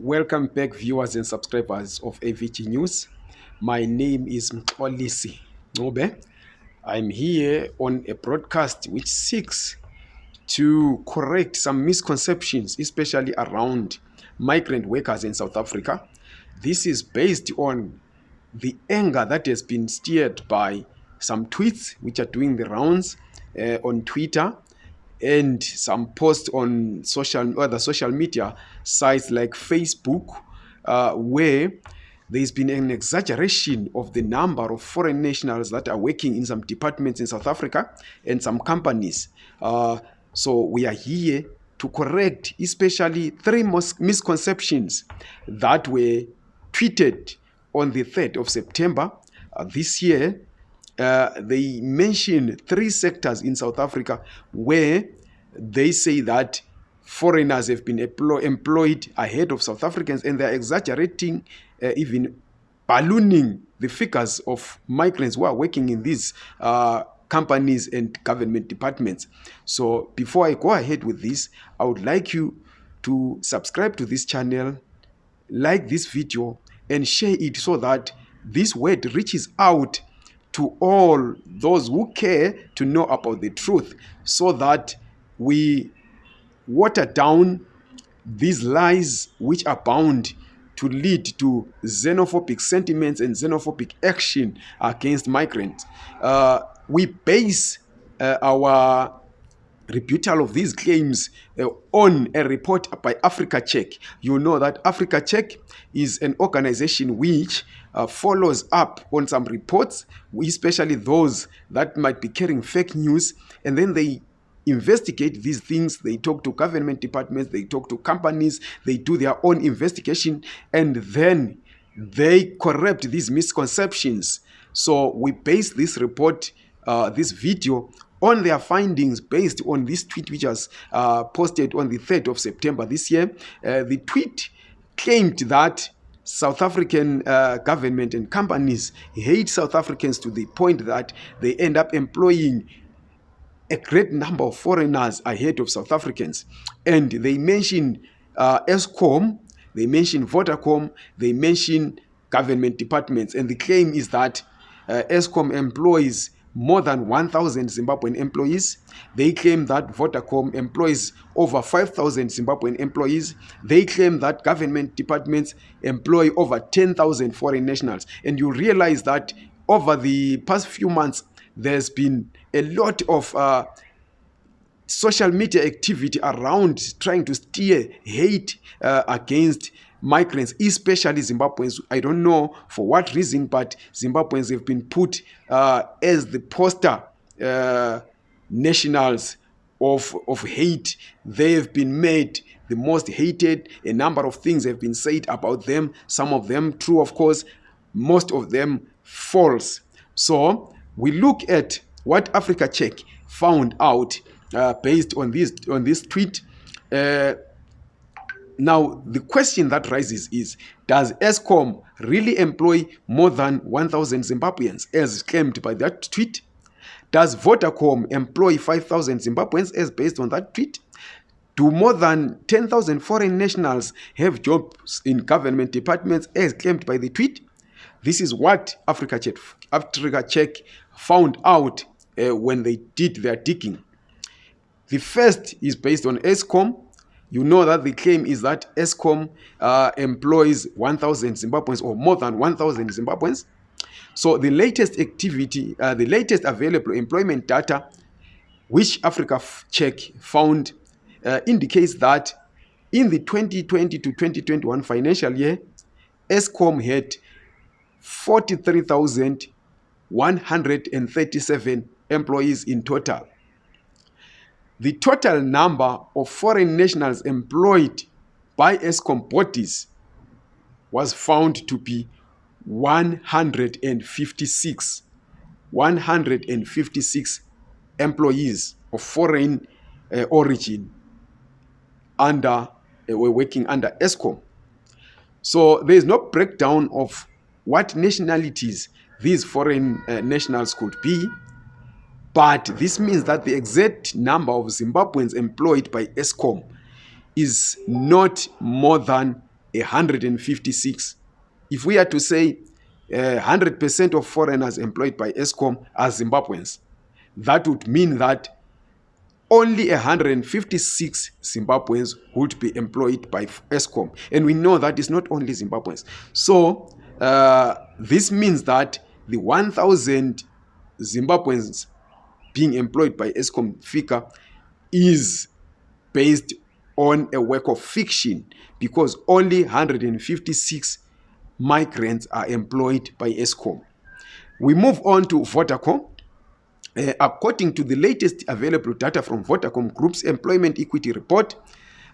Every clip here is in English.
Welcome back, viewers and subscribers of AVG News. My name is Mxolisi Nobe. I'm here on a broadcast which seeks to correct some misconceptions, especially around migrant workers in South Africa. This is based on the anger that has been steered by some tweets which are doing the rounds uh, on Twitter and some posts on social other social media sites like Facebook, uh, where there's been an exaggeration of the number of foreign nationals that are working in some departments in South Africa and some companies. Uh, so we are here to correct especially three misconceptions that were tweeted on the 3rd of September uh, this year uh, they mention three sectors in South Africa where they say that foreigners have been employed ahead of South Africans and they're exaggerating, uh, even ballooning the figures of migrants who are working in these uh, companies and government departments. So before I go ahead with this, I would like you to subscribe to this channel, like this video, and share it so that this word reaches out to all those who care to know about the truth so that we water down these lies which are bound to lead to xenophobic sentiments and xenophobic action against migrants. Uh, we base uh, our rebuttal of these claims uh, on a report by Africa Check. You know that Africa Check is an organization which uh, follows up on some reports, especially those that might be carrying fake news, and then they investigate these things. They talk to government departments, they talk to companies, they do their own investigation, and then they correct these misconceptions. So we base this report, uh, this video on their findings based on this tweet which was uh, posted on the 3rd of September this year. Uh, the tweet claimed that South African uh, government and companies hate South Africans to the point that they end up employing a great number of foreigners ahead of South Africans. And they mention uh, ESCOM, they mention Vodacom, they mention government departments. And the claim is that uh, ESCOM employs more than 1,000 Zimbabwean employees. They claim that Vodacom employs over 5,000 Zimbabwean employees. They claim that government departments employ over 10,000 foreign nationals. And you realize that over the past few months, there's been a lot of uh, social media activity around trying to steer hate uh, against migrants, especially Zimbabweans. I don't know for what reason, but Zimbabweans have been put uh, as the poster uh, nationals of, of hate. They have been made the most hated. A number of things have been said about them. Some of them true, of course. Most of them false. So we look at what Africa Check found out uh, based on this on this tweet. Uh, now, the question that rises is, does Eskom really employ more than 1,000 Zimbabweans as claimed by that tweet? Does Vodacom employ 5,000 Zimbabweans as based on that tweet? Do more than 10,000 foreign nationals have jobs in government departments as claimed by the tweet? This is what Africa Check, Africa Check found out uh, when they did their digging. The first is based on Eskom, you know that the claim is that Eskom uh, employs 1,000 Zimbabweans or more than 1,000 Zimbabweans. So the latest activity, uh, the latest available employment data, which Africa Check found, uh, indicates that in the 2020 to 2021 financial year, Eskom had 43,137 employees in total the total number of foreign nationals employed by Eskom bodies was found to be 156. 156 employees of foreign uh, origin under uh, were working under Eskom. So there is no breakdown of what nationalities these foreign uh, nationals could be but this means that the exact number of Zimbabweans employed by Eskom is not more than 156. If we are to say uh, 100% of foreigners employed by Eskom are Zimbabweans, that would mean that only 156 Zimbabweans would be employed by Eskom. And we know that it's not only Zimbabweans. So uh, this means that the 1,000 Zimbabweans being employed by Eskom figure is based on a work of fiction because only 156 migrants are employed by Eskom. We move on to Vodacom. Uh, according to the latest available data from Vodacom Group's Employment Equity Report,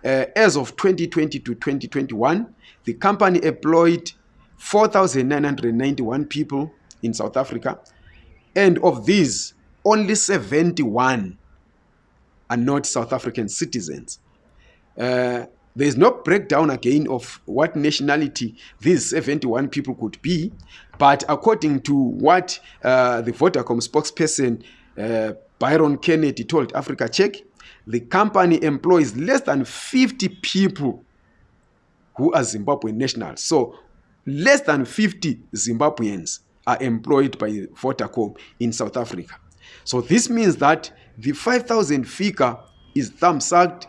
uh, as of 2020 to 2021, the company employed 4,991 people in South Africa, and of these, only 71 are not South African citizens. Uh, there is no breakdown again of what nationality these 71 people could be, but according to what uh, the Vodacom spokesperson uh, Byron Kennedy told Africa Check, the company employs less than 50 people who are Zimbabwean nationals. So less than 50 Zimbabweans are employed by Vodacom in South Africa. So this means that the 5,000 figure is thumbsucked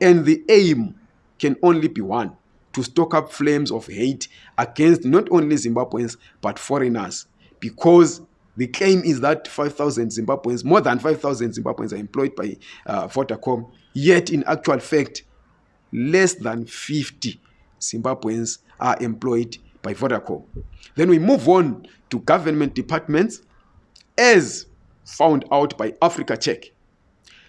and the aim can only be one to stoke up flames of hate against not only Zimbabweans but foreigners because the claim is that 5,000 Zimbabweans, more than 5,000 Zimbabweans are employed by uh, Vodacom, yet in actual fact, less than 50 Zimbabweans are employed by Vodacom. Then we move on to government departments as found out by Africa Check.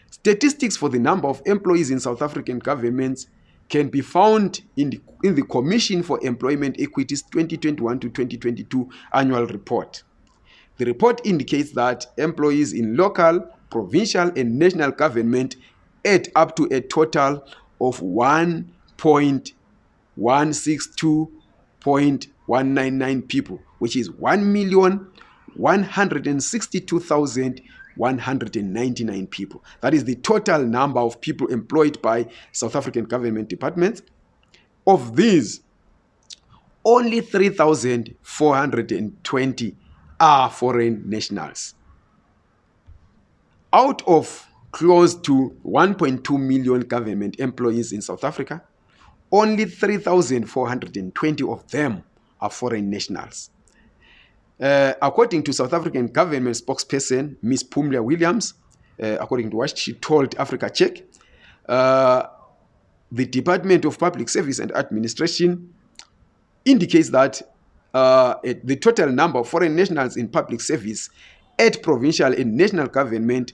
Statistics for the number of employees in South African governments can be found in the, in the Commission for Employment Equities 2021 to 2022 annual report. The report indicates that employees in local, provincial, and national government add up to a total of 1.162.199 people, which is 1,162,199 people. That is the total number of people employed by South African government departments. Of these, only 3,420 are foreign nationals. Out of close to 1.2 million government employees in South Africa, only 3,420 of them are foreign nationals. Uh, according to South African government spokesperson, Ms. Phumla Williams, uh, according to what she told Africa Check, uh, the Department of Public Service and Administration indicates that uh, the total number of foreign nationals in public service at provincial and national government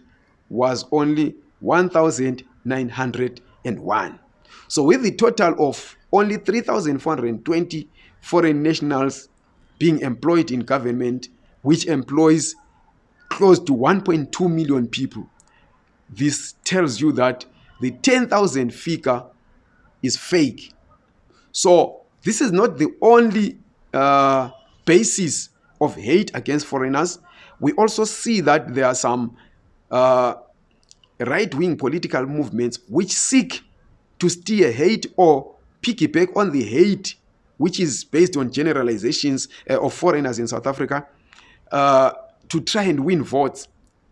was only 1,901. So with the total of only 3,420 foreign nationals being employed in government, which employs close to 1.2 million people, this tells you that the 10,000 figure is fake. So this is not the only uh, basis of hate against foreigners, we also see that there are some uh, right-wing political movements which seek to steer hate or piggyback on the hate which is based on generalizations uh, of foreigners in South Africa uh, to try and win votes.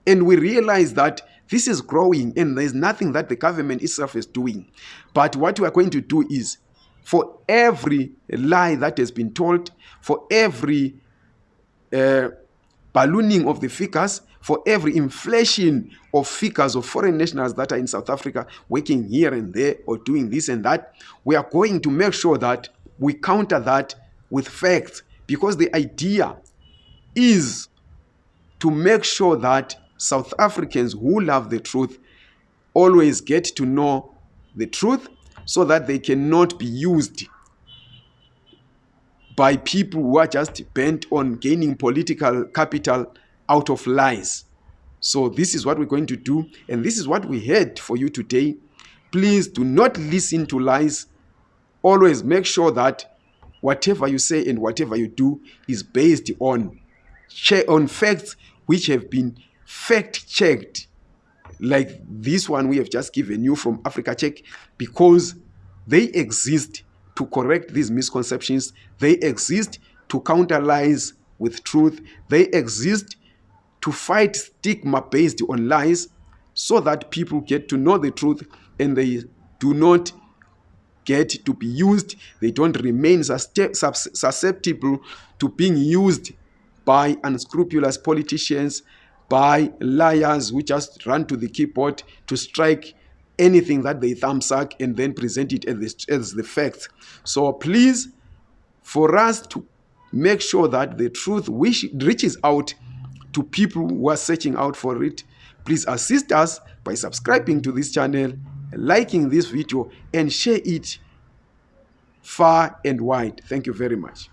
And we realize that this is growing and there's nothing that the government itself is doing. But what we are going to do is for every lie that has been told, for every uh, ballooning of the figures, for every inflation of figures of foreign nationals that are in South Africa working here and there or doing this and that, we are going to make sure that we counter that with facts because the idea is to make sure that South Africans who love the truth always get to know the truth so that they cannot be used by people who are just bent on gaining political capital out of lies. So this is what we're going to do and this is what we had for you today. Please do not listen to lies. Always make sure that whatever you say and whatever you do is based on on facts which have been fact checked like this one we have just given you from Africa Check because they exist to correct these misconceptions. They exist to counter lies with truth. They exist to fight stigma based on lies so that people get to know the truth and they do not get to be used. They don't remain susceptible to being used by unscrupulous politicians, by liars who just run to the keyboard to strike anything that they thumbsuck and then present it as the, as the facts. So please, for us to make sure that the truth reaches out to people who are searching out for it, please assist us by subscribing to this channel, liking this video, and share it far and wide. Thank you very much.